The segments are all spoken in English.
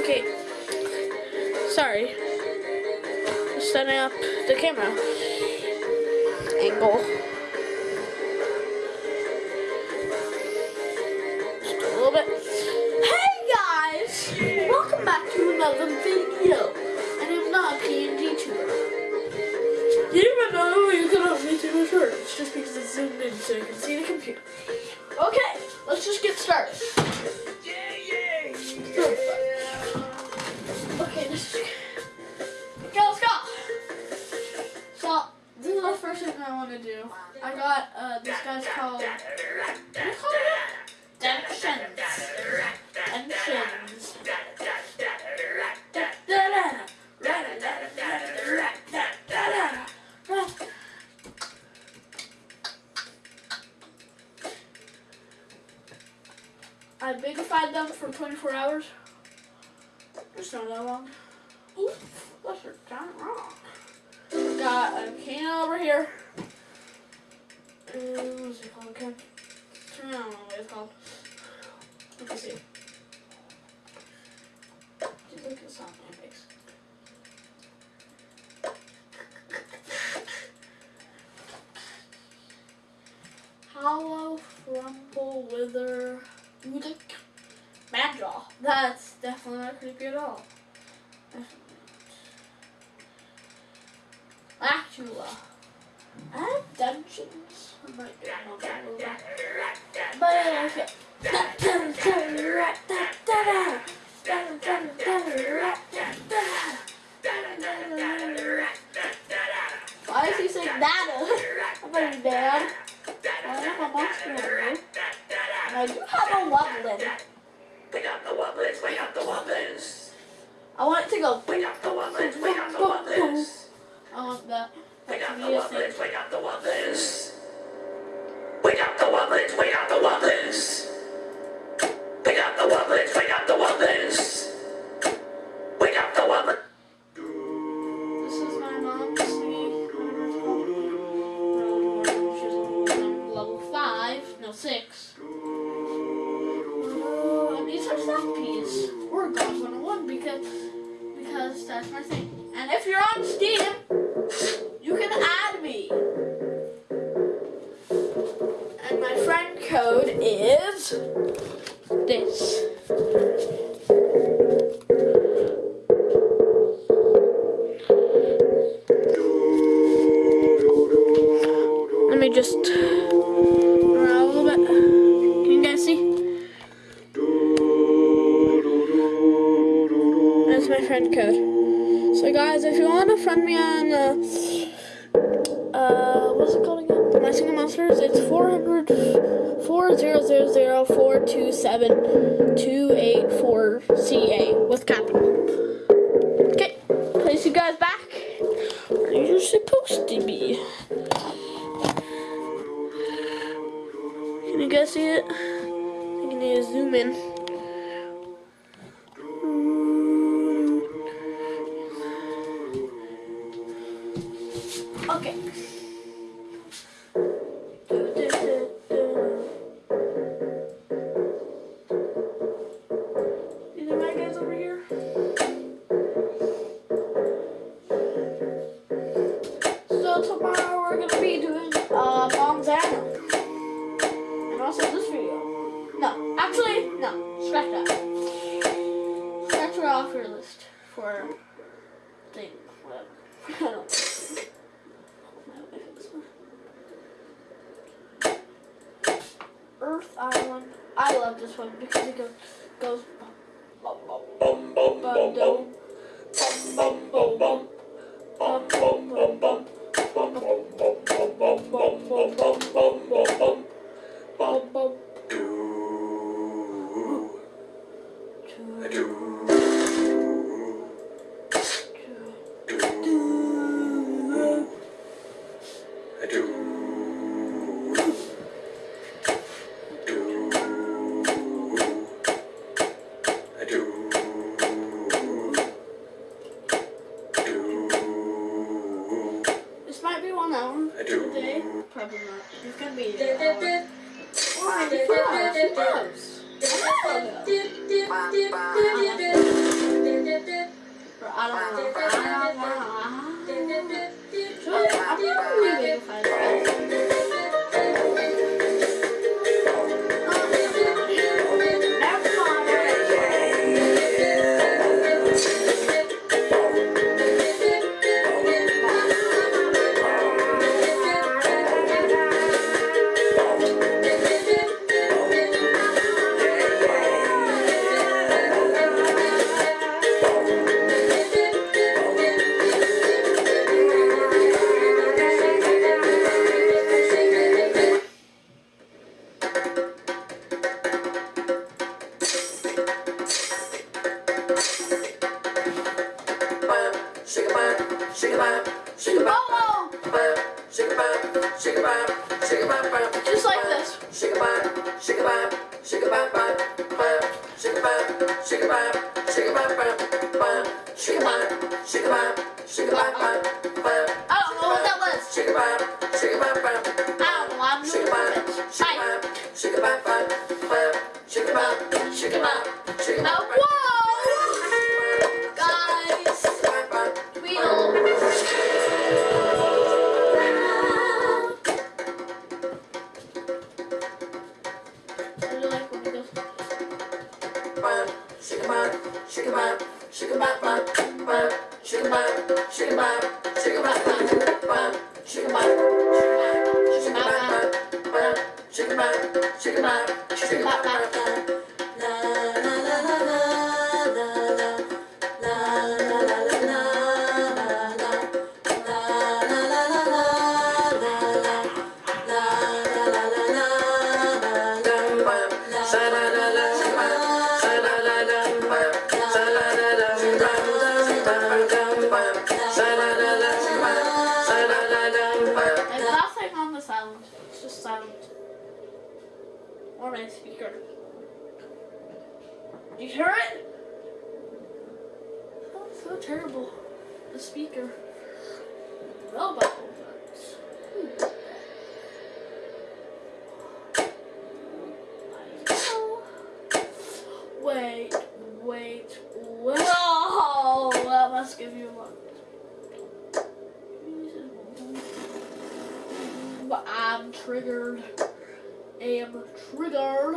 Okay. Sorry. Setting up the camera angle. Just a little bit. Hey guys! Welcome back to another video. And I'm not PNG tuber. You didn't know you could only do a shirt. It's just because it's zoomed in so you can see the computer. Okay, let's just get started. I bigified them for 24 hours. It's not that long. Ooh, that's a giant rock. Got a can over here. What's it called? I don't know what it's called. Let me see. Dada. I'm putting it down. I don't have a monster And I do have a Wublin. Wake up the Wublins, wake up the Wublins. I want it to go. Wake up the Wublins, wake up the Wublins. I want that. Wake up the Wublins, wake up the Wublins. Wake up the Wublins, wake up the Wublins. Wake up the Wublins, wake up the Wublins. Is this. Okay. I do. You hear it? Oh, it's so terrible. The speaker. Well, hmm. Wait, wait, wait. Oh, that must give you a lot. I'm triggered am triggered.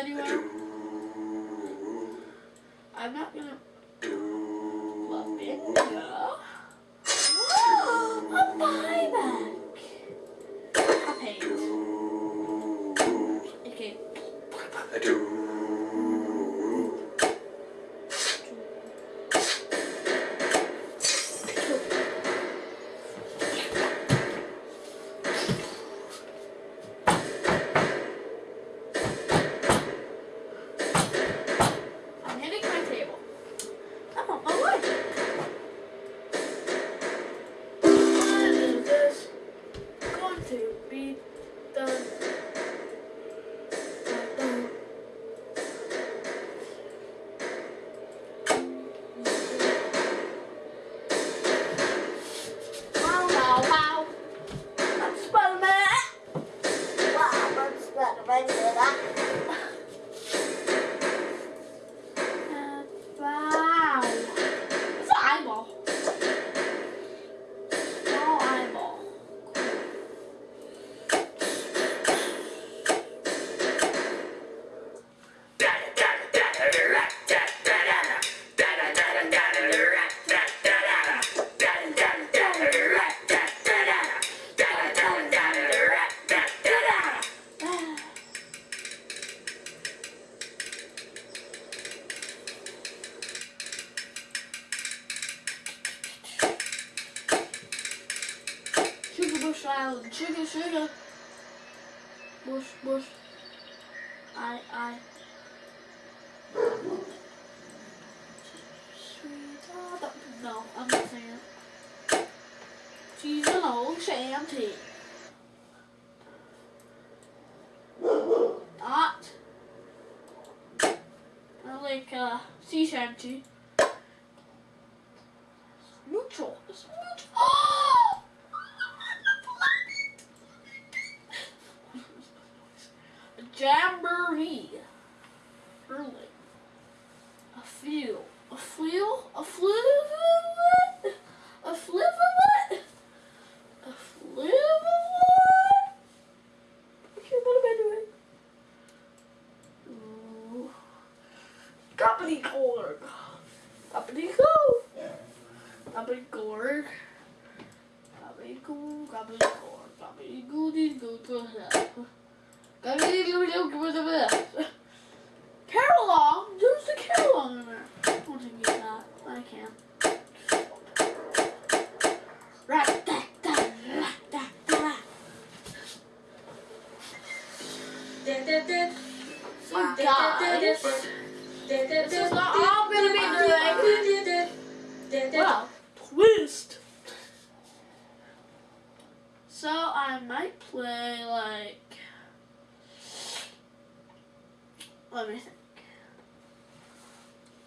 anyone? Al çekil şöyle. Boş boş. Ay ay. No, I'm not saying it. She's an old shanty. That. I like a sea shanty.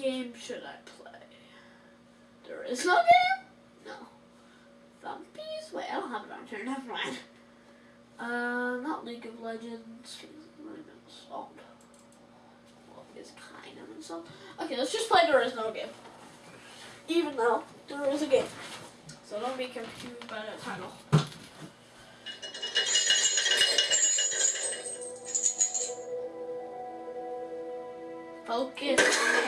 game should I play? There is no game? No. Thumpies. Wait, I don't have it on here. Never mind. Uh, not League of Legends. Well, it's kind of insult. Okay, let's just play There Is No Game. Even though there is a game. So don't be confused by the title. Focus.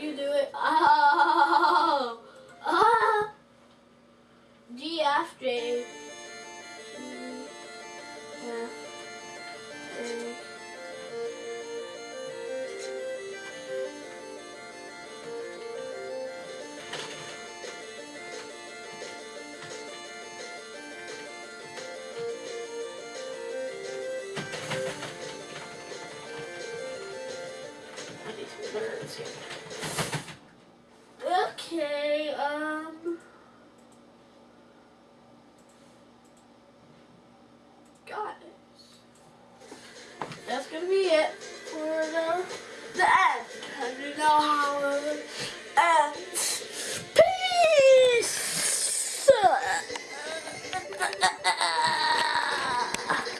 You do it? Oh! Ah! G, F, J.